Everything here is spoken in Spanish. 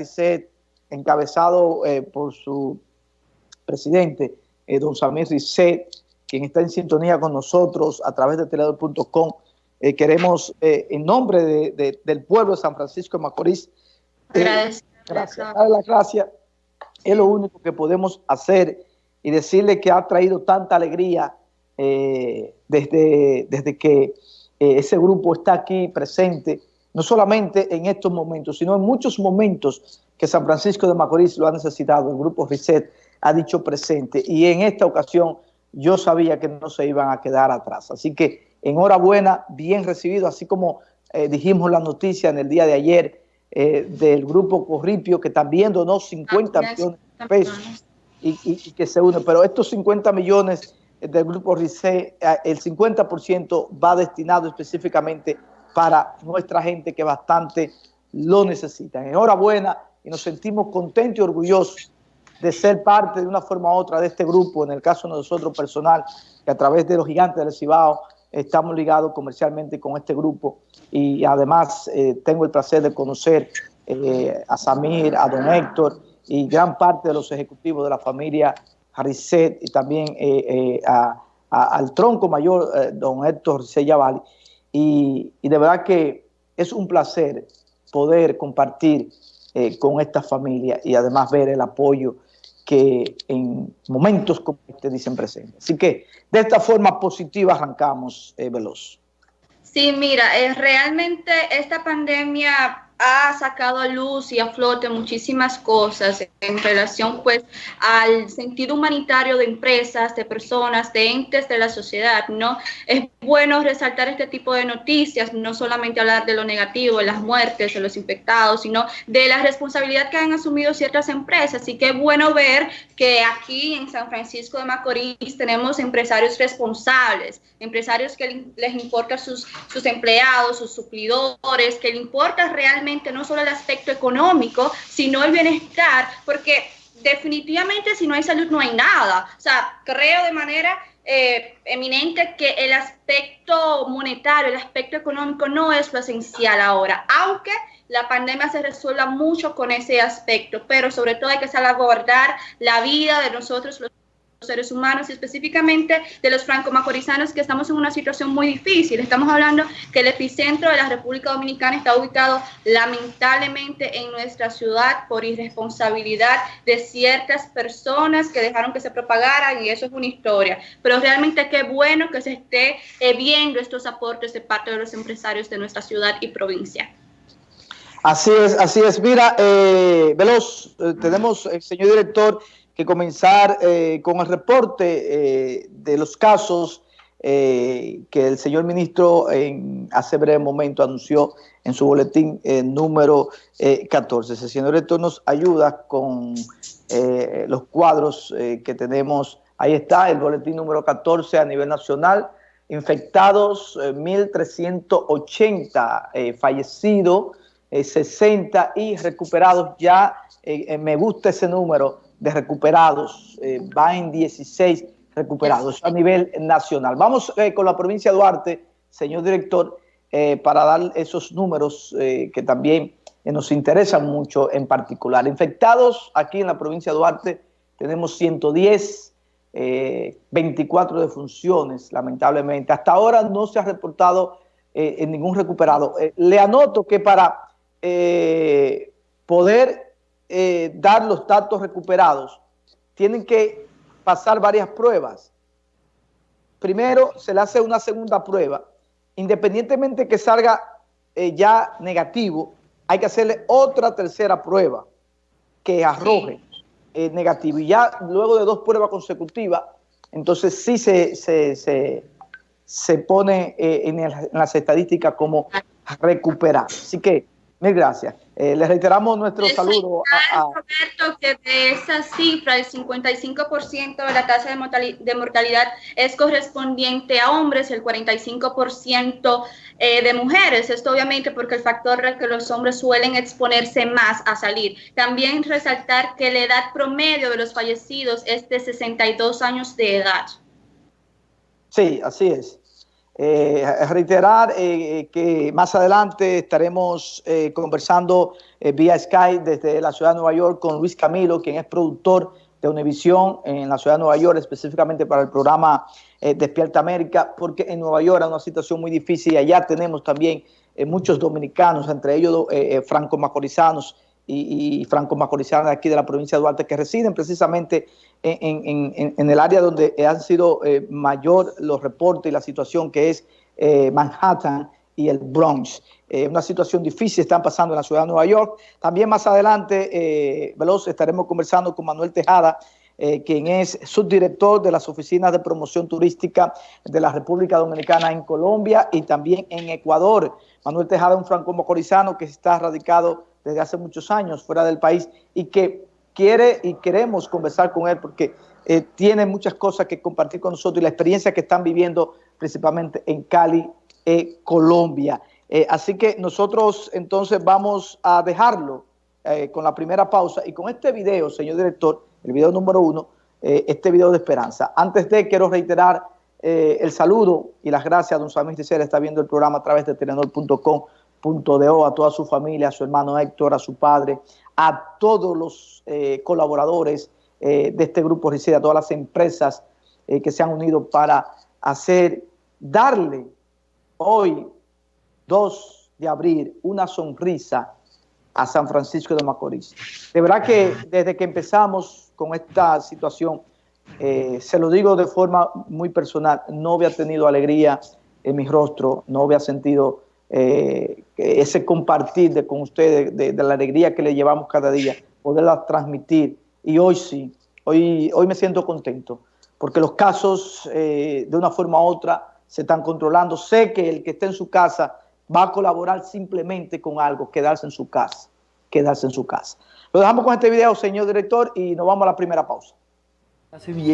RICET, encabezado eh, por su presidente, eh, don Samir Risset, quien está en sintonía con nosotros a través de teledor.com. Eh, queremos, en nombre del pueblo de San Francisco de Macorís, gracias. darle las gracias. Es lo único que podemos hacer y decirle que ha traído tanta alegría desde, desde que ese grupo está aquí presente, no solamente en estos momentos, sino en muchos momentos que San Francisco de Macorís lo ha necesitado, el grupo RISET ha dicho presente y en esta ocasión yo sabía que no se iban a quedar atrás. Así que enhorabuena, bien recibido, así como eh, dijimos la noticia en el día de ayer eh, del grupo Corripio que también donó 50 millones de pesos y, que se une, pero estos 50 millones del grupo RISET, eh, el 50% va destinado específicamente para nuestra gente que bastante lo necesita. Enhorabuena y nos sentimos contentos y orgullosos de ser parte de una forma u otra de este grupo, en el caso de nosotros personal, que a través de los gigantes del Cibao estamos ligados comercialmente con este grupo y además eh, tengo el placer de conocer eh, a Samir, a don Héctor y gran parte de los ejecutivos de la familia Haricet y también eh, al tronco mayor, don Héctor Seyavali. Y, de verdad que es un placer poder compartir eh, con esta familia y además ver el apoyo que en momentos como este dicen presente. Así que de esta forma positiva arrancamos, eh, Veloz. Sí, mira, eh, realmente esta pandemia ha sacado a luz y a flote muchísimas cosas en relación pues al sentido humanitario de empresas, de personas, de entes de la sociedad, ¿no? Es bueno resaltar este tipo de noticias, no solamente hablar de lo negativo, de las muertes, de los infectados, sino de la responsabilidad que han asumido ciertas empresas. Así que es bueno ver que aquí en San Francisco de Macorís tenemos empresarios responsables, empresarios que les importa sus, sus empleados, sus suplidores, que les importa realmente no solo el aspecto económico, sino el bienestar, porque definitivamente si no hay salud no hay nada. O sea, creo de manera eh, eminente que el aspecto monetario, el aspecto económico no es lo esencial ahora, aunque la pandemia se resuelva mucho con ese aspecto, pero sobre todo hay que salvaguardar la vida de nosotros los seres humanos y específicamente de los franco-macorizanos que estamos en una situación muy difícil. Estamos hablando que el epicentro de la República Dominicana está ubicado lamentablemente en nuestra ciudad por irresponsabilidad de ciertas personas que dejaron que se propagaran y eso es una historia. Pero realmente qué bueno que se esté eh, viendo estos aportes de parte de los empresarios de nuestra ciudad y provincia. Así es, así es. Mira, eh, Veloz, eh, tenemos, señor director, que comenzar eh, con el reporte eh, de los casos eh, que el señor ministro en, hace breve momento anunció en su boletín número 14. El señor director nos ayuda con los cuadros que tenemos. Ahí está el boletín número 14 a nivel nacional. Infectados 1.380, fallecidos 60 y recuperados ya. me gusta ese número de recuperados, eh, va en 16 recuperados a nivel nacional. Vamos eh, con la provincia de Duarte, señor director, eh, para dar esos números que también nos interesan mucho en particular. Infectados aquí en la provincia de Duarte tenemos 110, 24 defunciones, lamentablemente. Hasta ahora no se ha reportado en ningún recuperado. le anoto que para poder eh, dar los datos recuperados, tienen que pasar varias pruebas. Primero se le hace una segunda prueba. Independientemente que salga eh, ya negativo, hay que hacerle otra tercera prueba que arroje eh, negativo. Y ya luego de dos pruebas consecutivas, entonces sí se, se, se, pone en, en, las estadísticas como recuperar. Así que Mil gracias. Eh, le reiteramos nuestro saludo a, Roberto, que de esa cifra, el 55% de la tasa de mortalidad, es correspondiente a hombres, el 45% eh, de mujeres. Esto obviamente porque el factor es que los hombres suelen exponerse más a salir. También resaltar que la edad promedio de los fallecidos es de 62 años de edad. Sí, así es. Eh, reiterar eh, que más adelante estaremos eh, conversando vía Skype desde la ciudad de Nueva York con Luis Camilo, quien es productor de Univisión en la ciudad de Nueva York, específicamente para el programa Despierta América, porque en Nueva York hay una situación muy difícil y allá tenemos también muchos dominicanos, entre ellos franco-macorizanos y, de aquí de la provincia de Duarte que residen precisamente en, el área donde han sido eh, mayor los reportes y la situación que es eh, Manhattan y el Bronx. Eh, una situación difícil están pasando en la ciudad de Nueva York. También más adelante, Veloz, estaremos conversando con Manuel Tejada, quien es subdirector de las oficinas de promoción turística de la República Dominicana en Colombia y también en Ecuador. Manuel Tejada un franco-mocorizano que está radicado desde hace muchos años fuera del país y que quiere y queremos conversar con él porque eh, tiene muchas cosas que compartir con nosotros y la experiencia que están viviendo principalmente en Cali, eh, Colombia. Eh, así que nosotros entonces vamos a dejarlo con la primera pausa y con este video, señor director, el video número uno, este video de esperanza. Antes de, quiero reiterar el saludo y las gracias a don Samir Ticera, está viendo el programa a través de telenor.com.do, a toda su familia, a su hermano Héctor, a su padre, a todos los eh, colaboradores eh, de este grupo RICID, a todas las empresas eh, que se han unido para hacer, darle hoy, 2 de abril, una sonrisa a San Francisco de Macorís. De verdad que desde que empezamos con esta situación, se lo digo de forma muy personal, no había tenido alegría en mi rostro, no había sentido eh, ese compartir con ustedes, de, la alegría que le llevamos cada día, poderla transmitir. Y hoy sí, hoy, hoy me siento contento, porque los casos eh, de una forma u otra se están controlando. Sé que el que esté en su casa va a colaborar simplemente con algo, quedarse en su casa, quedarse en su casa. Lo dejamos con este video, señor director, y nos vamos a la primera pausa.